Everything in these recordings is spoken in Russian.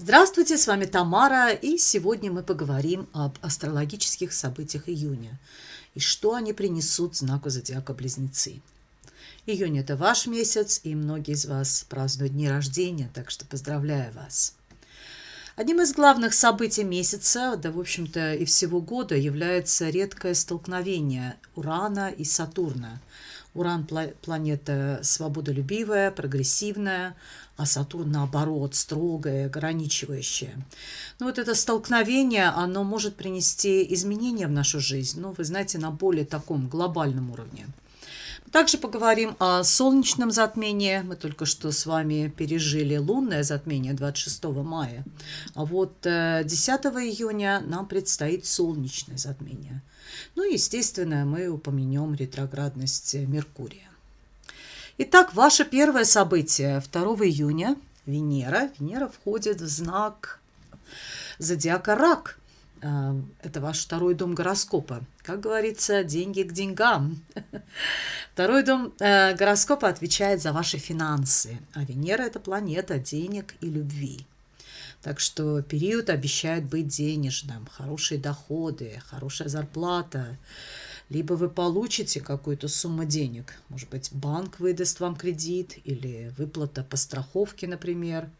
Здравствуйте, с вами Тамара, и сегодня мы поговорим об астрологических событиях июня и что они принесут знаку зодиака Близнецы. Июнь – это ваш месяц, и многие из вас празднуют дни рождения, так что поздравляю вас. Одним из главных событий месяца, да, в общем-то, и всего года является редкое столкновение Урана и Сатурна. Уран – планета свободолюбивая, прогрессивная, а Сатурн, наоборот, строгое, ограничивающее. Но вот это столкновение, оно может принести изменения в нашу жизнь, ну, вы знаете, на более таком глобальном уровне. Также поговорим о солнечном затмении. Мы только что с вами пережили лунное затмение 26 мая. А вот 10 э, июня нам предстоит солнечное затмение. Ну и, естественно, мы упомянем ретроградность Меркурия. Итак, ваше первое событие 2 июня. Венера. Венера входит в знак зодиака Рак. А, это ваш второй дом гороскопа. Как говорится, деньги к деньгам. Второй дом э, гороскопа отвечает за ваши финансы, а Венера – это планета денег и любви. Так что период обещает быть денежным, хорошие доходы, хорошая зарплата, либо вы получите какую-то сумму денег. Может быть, банк выдаст вам кредит или выплата по страховке, например.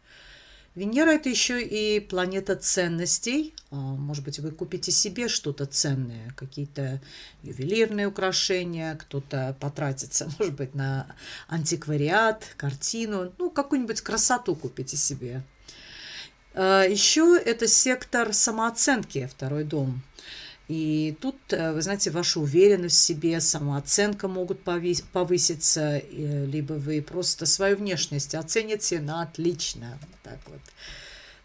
Венера – это еще и планета ценностей. А, может быть, вы купите себе что-то ценное, какие-то ювелирные украшения, кто-то потратится, может быть, на антиквариат, картину, ну, какую-нибудь красоту купите себе. А, еще это сектор самооценки, второй дом. И тут, э, вы знаете, ваша уверенность в себе, самооценка могут повыситься, либо вы просто свою внешность оцените на отлично. Так вот,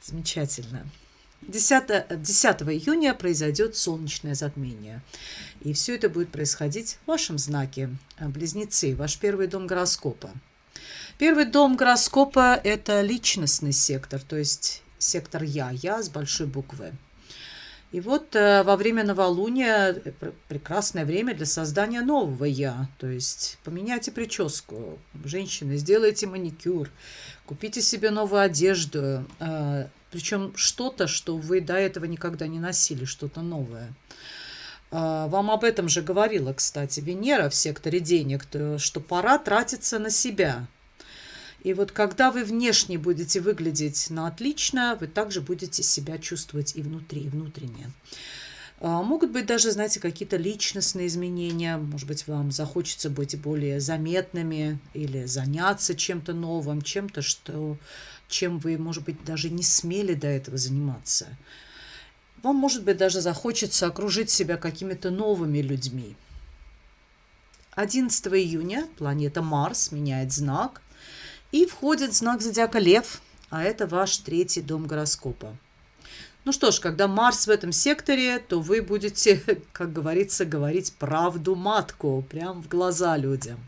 замечательно. 10, 10 июня произойдет солнечное затмение. И все это будет происходить в вашем знаке, э, близнецы, ваш первый дом гороскопа. Первый дом гороскопа – это личностный сектор, то есть сектор «Я», «Я» с большой буквы. И вот э, во время новолуния э, прекрасное время для создания нового «я». То есть поменяйте прическу, женщины, сделайте маникюр, купите себе новую одежду. Э, причем что-то, что вы до этого никогда не носили, что-то новое. Вам об этом же говорила, кстати, Венера в секторе денег, что пора тратиться на себя. И вот когда вы внешне будете выглядеть на отлично, вы также будете себя чувствовать и внутри, и внутренне. А, могут быть даже, знаете, какие-то личностные изменения. Может быть, вам захочется быть более заметными или заняться чем-то новым, чем-то, что, чем вы, может быть, даже не смели до этого заниматься. Вам, может быть, даже захочется окружить себя какими-то новыми людьми. 11 июня планета Марс меняет знак и входит знак зодиака Лев, а это ваш третий дом гороскопа. Ну что ж, когда Марс в этом секторе, то вы будете, как говорится, говорить правду матку, прям в глаза людям.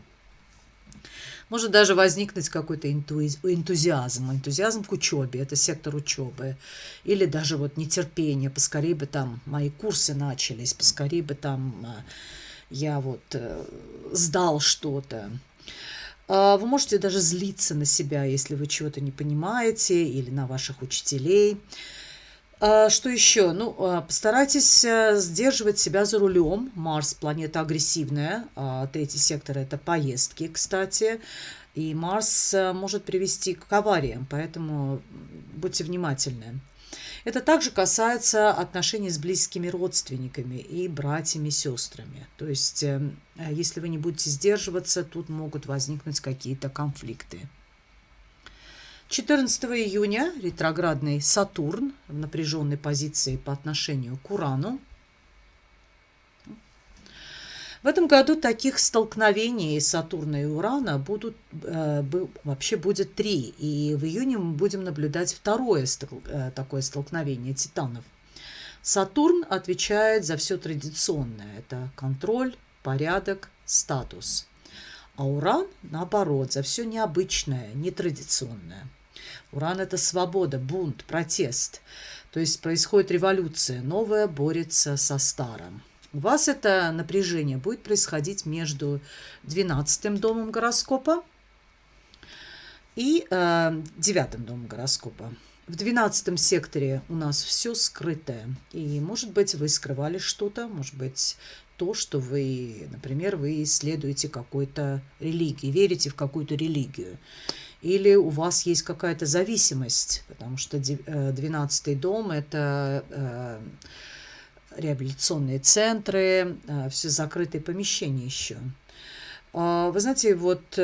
Может даже возникнуть какой-то энтузиазм, энтузиазм к учебе, это сектор учебы. Или даже вот нетерпение, поскорее бы там мои курсы начались, поскорее бы там э, я вот э, сдал что-то. А, вы можете даже злиться на себя, если вы чего-то не понимаете, или на ваших учителей. А, что еще? Ну, а, постарайтесь э, сдерживать себя за рулем. Марс – планета агрессивная. Третий сектор – это поездки, кстати. И Марс э, может привести к авариям, поэтому будьте внимательны. Это также касается отношений с близкими родственниками и братьями, сестрами. То есть, эм, если вы не будете сдерживаться, тут могут возникнуть какие-то конфликты. 14 июня ретроградный Сатурн в напряженной позиции по отношению к Урану в этом году таких столкновений Сатурна и Урана будут, э, вообще будет три. И в июне мы будем наблюдать второе стол, э, такое столкновение титанов. Сатурн отвечает за все традиционное. Это контроль, порядок, статус. А Уран, наоборот, за все необычное, нетрадиционное. Уран – это свобода, бунт, протест. То есть происходит революция, новое борется со старым. У вас это напряжение будет происходить между 12 домом гороскопа и э, 9 домом гороскопа. в двенадцатом секторе у нас все скрытое. И, может быть, вы скрывали что-то, может быть, то, что вы, например, вы исследуете какой-то религии, верите в какую-то религию. Или у вас есть какая-то зависимость, потому что 12 э, дом – это э, реабилитационные центры, э, все закрытые помещения еще. А, вы знаете, вот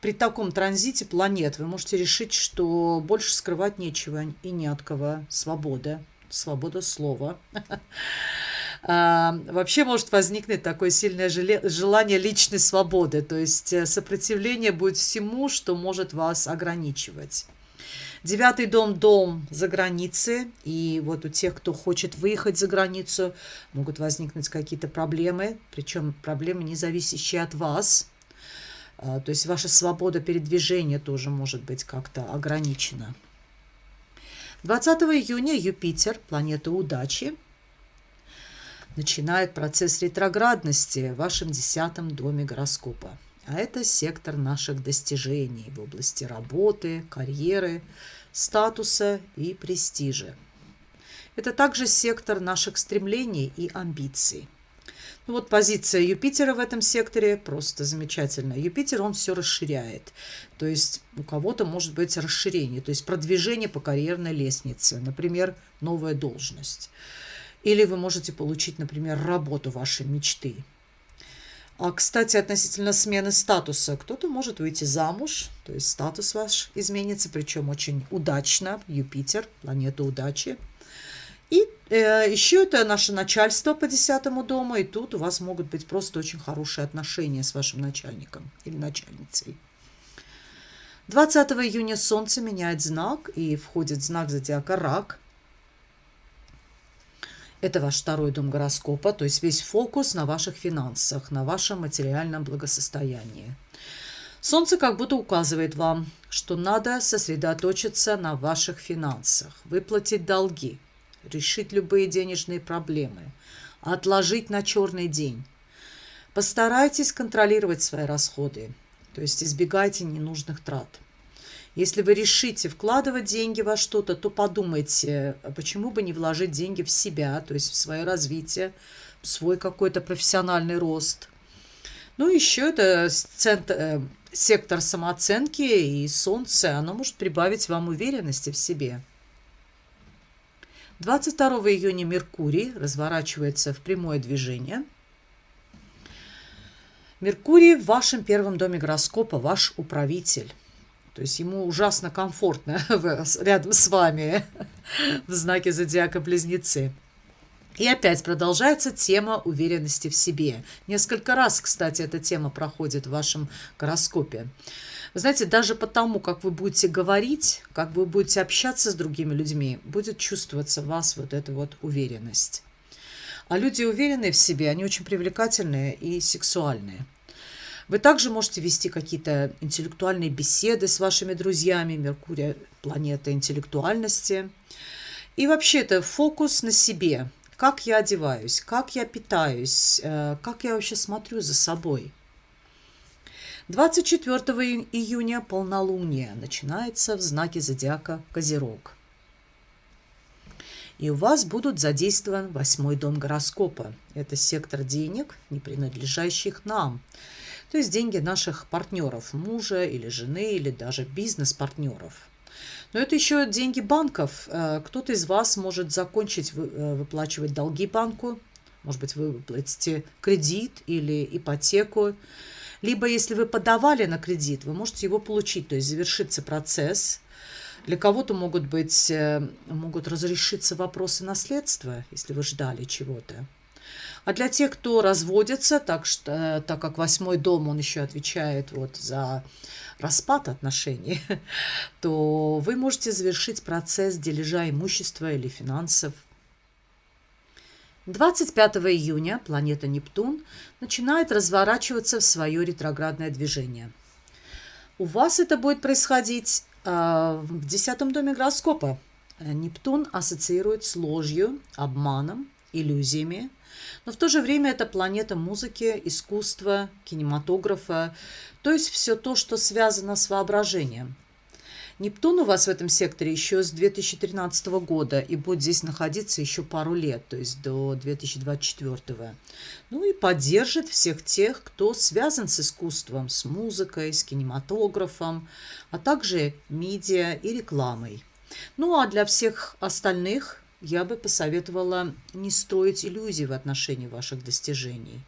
при таком транзите планет вы можете решить, что больше скрывать нечего и не от кого. Свобода, свобода слова. Вообще может возникнуть такое сильное желание личной свободы, то есть э, сопротивление будет всему, что может вас ограничивать. Девятый дом – дом за границей. И вот у тех, кто хочет выехать за границу, могут возникнуть какие-то проблемы. Причем проблемы, не зависящие от вас. А, то есть ваша свобода передвижения тоже может быть как-то ограничена. 20 июня Юпитер, планета удачи, начинает процесс ретроградности в вашем десятом доме гороскопа. А это сектор наших достижений в области работы, карьеры, статуса и престижа. Это также сектор наших стремлений и амбиций. Ну вот позиция Юпитера в этом секторе просто замечательная. Юпитер, он все расширяет. То есть у кого-то может быть расширение, то есть продвижение по карьерной лестнице. Например, новая должность. Или вы можете получить, например, работу вашей мечты. А, кстати, относительно смены статуса, кто-то может выйти замуж, то есть статус ваш изменится, причем очень удачно. Юпитер, планета удачи. И э, еще это наше начальство по десятому дому, и тут у вас могут быть просто очень хорошие отношения с вашим начальником или начальницей. 20 июня Солнце меняет знак и входит в знак зодиака Рак. Это ваш второй дом гороскопа, то есть весь фокус на ваших финансах, на вашем материальном благосостоянии. Солнце как будто указывает вам, что надо сосредоточиться на ваших финансах, выплатить долги – решить любые денежные проблемы, отложить на черный день. Постарайтесь контролировать свои расходы, то есть избегайте ненужных трат. Если вы решите вкладывать деньги во что-то, то подумайте, а почему бы не вложить деньги в себя, то есть в свое развитие, в свой какой-то профессиональный рост. Ну, еще это центр, э, сектор самооценки и солнце, оно может прибавить вам уверенности в себе. 22 июня Меркурий разворачивается в прямое движение. Меркурий в вашем первом доме гороскопа, ваш управитель. То есть ему ужасно комфортно рядом с вами в знаке зодиака Близнецы. И опять продолжается тема уверенности в себе. Несколько раз, кстати, эта тема проходит в вашем гороскопе. Вы знаете, даже потому, как вы будете говорить, как вы будете общаться с другими людьми, будет чувствоваться в вас вот эта вот уверенность. А люди уверенные в себе, они очень привлекательные и сексуальные. Вы также можете вести какие-то интеллектуальные беседы с вашими друзьями. Меркурий – планета интеллектуальности. И вообще это фокус на себе. Как я одеваюсь, как я питаюсь, э, как я вообще смотрю за собой – 24 июня полнолуние начинается в знаке зодиака Козерог. И у вас будут задействован восьмой дом гороскопа. Это сектор денег, не принадлежащих нам. То есть деньги наших партнеров, мужа или жены, или даже бизнес-партнеров. Но это еще деньги банков. Э, кто-то из вас может закончить э, выплачивать долги банку. Может быть, вы выплатите кредит или ипотеку. Либо, если вы подавали на кредит, вы можете его получить, то есть завершится процесс. Для кого-то могут быть, э, могут разрешиться вопросы наследства, если вы ждали чего-то. А для тех, кто разводится, так, что, э, так как восьмой дом, он еще отвечает вот за распад отношений, то вы можете завершить процесс дележа имущества или финансов 25 июня планета Нептун начинает разворачиваться в свое ретроградное движение. У вас это будет происходить э, в десятом доме гороскопа. Нептун ассоциирует с ложью, обманом, иллюзиями, но в то же время это планета музыки, искусства, кинематографа, то есть все то, что связано с воображением. Нептун у вас в этом секторе еще с 2013 года и будет здесь находиться еще пару лет, то есть до 2024. Ну и поддержит всех тех, кто связан с искусством, с музыкой, с кинематографом, а также медиа и рекламой. Ну а для всех остальных я бы посоветовала не строить иллюзий в отношении ваших достижений.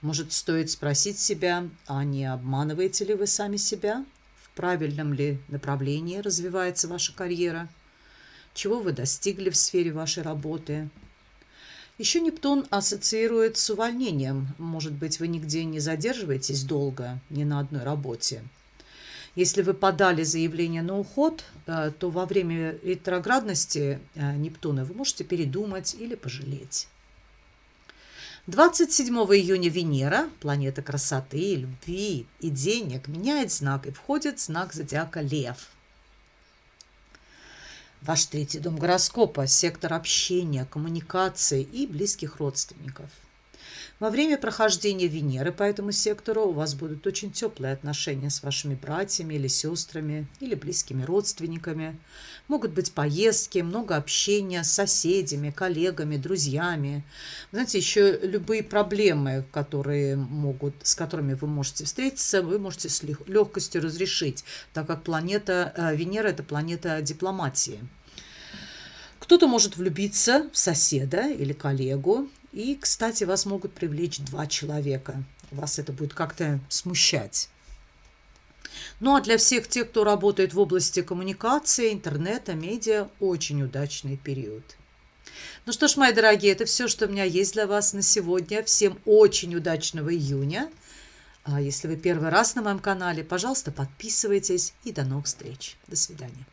Может, стоит спросить себя, а не обманываете ли вы сами себя? В правильном ли направлении развивается ваша карьера? Чего вы достигли в сфере вашей работы? Еще Нептун ассоциирует с увольнением. Может быть, вы нигде не задерживаетесь долго, ни на одной работе. Если вы подали заявление на уход, э, то во время ретроградности э, Нептуна вы можете передумать или пожалеть. 27 июня Венера, планета красоты, любви и денег, меняет знак и входит в знак зодиака Лев. Ваш третий дом гороскопа – сектор общения, коммуникации и близких родственников – во время прохождения Венеры по этому сектору у вас будут очень теплые отношения с вашими братьями или сестрами, или близкими родственниками. Могут быть поездки, много общения с соседями, коллегами, друзьями. Знаете, еще любые проблемы, которые могут, с которыми вы можете встретиться, вы можете с легкостью разрешить, так как планета э, Венера – это планета дипломатии. Кто-то может влюбиться в соседа или коллегу, и, кстати, вас могут привлечь два человека. Вас это будет как-то смущать. Ну а для всех тех, кто работает в области коммуникации, интернета, медиа, очень удачный период. Ну что ж, мои дорогие, это все, что у меня есть для вас на сегодня. Всем очень удачного июня. А если вы первый раз на моем канале, пожалуйста, подписывайтесь и до новых встреч. До свидания.